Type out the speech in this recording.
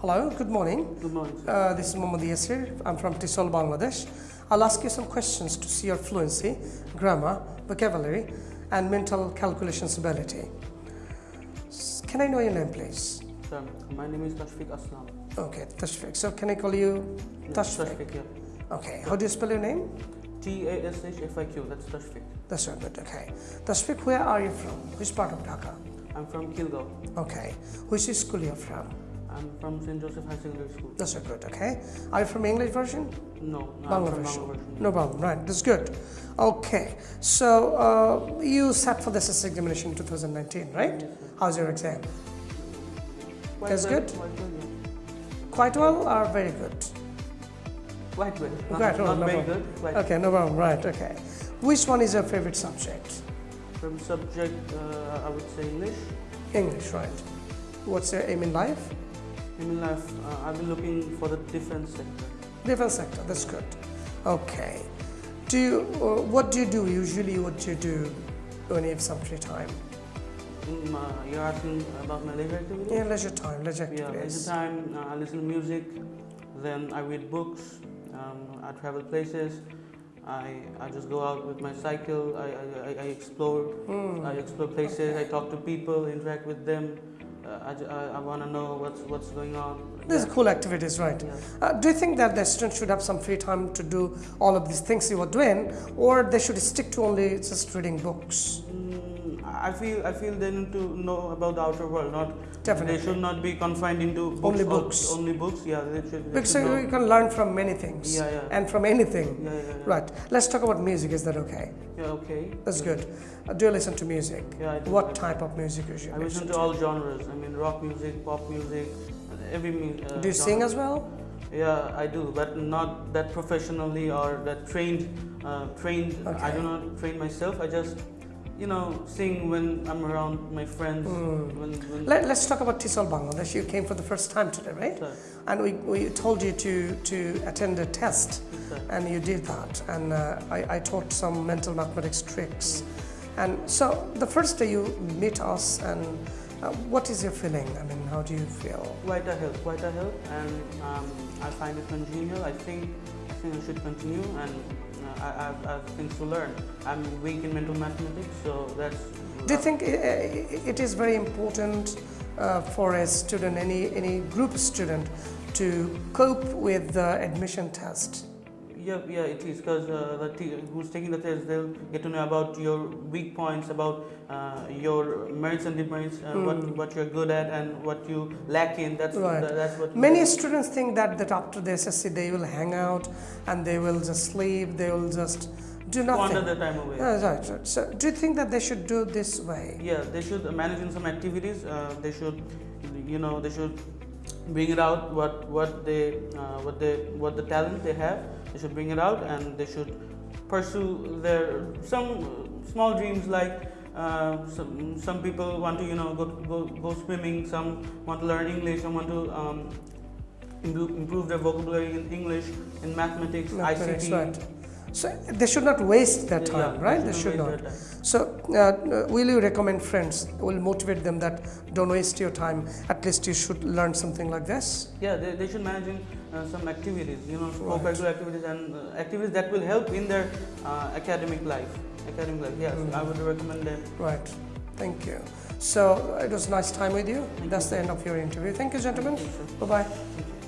Hello, good morning. Good morning. Uh, this is Mohammad Yasir. I'm from Tisol, Bangladesh. I'll ask you some questions to see your fluency, grammar, vocabulary, and mental calculations ability. Can I know your name, please? Sir, my name is Tashfiq Aslam. Okay, Tashfiq. So can I call you Tashfiq? Tashfiq, yeah. Okay. How do you spell your name? T A S H F I Q. That's Tashfiq. That's very good. Okay. Tashfiq, where are you from? Which part of Dhaka? I'm from Khilgaon. Okay. Which school you're from? I'm from St. Joseph High Secondary School. That's very good. Okay. Are you from English version? No, no Bangla from version. Bangla version. No problem, right, that's good. Okay, so uh, you sat for the SS examination in 2019, right? Yes. How's your exam? Quite That's well, good? Quite well, yeah. Quite well or very good? Quite well. Not, Quite well, not no very problem. good. Quite Okay, no problem, right, okay. Which one is your favorite subject? From subject, uh, I would say English. English, right. What's your aim in life? In life, uh, I've been looking for the defense sector. Different sector, that's good. Okay. Do you, uh, what do you do usually, what do you do when you have some free time? My, you're asking about my leisure activity? Yeah, leisure time, leisure Yeah, leisure time, uh, I listen to music, then I read books, um, I travel places, I, I just go out with my cycle, I, I, I- explore, Hmm. I explore places, I talk to people, interact with them, uh, I, I, I want to know what's, what's going on. These are Yeah. cool activities, right? Yeah. Uh, do you think that the students should have some free time to do all of these things you were doing, or they should stick to only just reading books? I feel I feel they need to know about the outer world. Not Definitely. they should not be confined into books Only books. Only books. Yeah, they should. They Because should you can learn from many things Yeah, yeah. and from anything. yeah, yeah, yeah. Right. Let's talk about music. Is that okay? Yeah. Okay. That's good. Uh, do you listen to music? Yeah. I do. What type of music usually? I listen to all genres. I mean, rock music, pop music, every music. Uh, Do you sing as well? Yeah, I do, but not that professionally or that trained. Uh, trained. I do not train myself. I just, you know, sing when I'm around my friends. Mm. When, when Let, us talk about Tisol Bangladesh. You came for the first time today, right? And we, we told you to, to attend a test, and you did that. And uh, I, I taught some mental mathematics tricks. And so the first day you meet us, and uh, what is your feeling? I mean, how do you feel? Quite a help, quite a help, and um, I find it congenial. I think I think I should continue, and I, have, things to learn. I'm weak in mental mathematics, so that's. Do you think i- it is very important uh, for a student, any, any group student, to cope with the admission test? Yeah, yeah, it is because uh, the who's taking the test, they'll get to know about your weak points, about uh, your merits and demerits, uh, what Hmm. what you're good at and what you lack in. That's Right. tha- that's what. Many students think that, that after the SSC they will hang out and they will just sleep, they will just do nothing. their time away. Yeah, right, right. So, do you think that they should do this way? Yeah, they should manage in some activities. Uh, they should, you know, they should bring it out what what they uh, what they what the talent they have. They should bring it out and they should pursue their some small dreams like. Uh, some some people want to you know go go go swimming. Some want to learn English. Some want to um, improve, improve their vocabulary in English, in mathematics, Mathematics, ICT. right. So they should not waste their time, yeah, right? They should not. So, uh, uh, will you recommend friends? Will motivate them that don't waste your time. At least you should learn something like this. Yeah, they, they should manage in uh, some activities, you know, Right. co-curricular activities and uh, activities that will help in their uh, academic life. Academic life, yes, Mm. I would recommend them. Right. Thank you. So it was a nice time with you. Thank That's you. the end of your interview. Thank you, gentlemen. Thank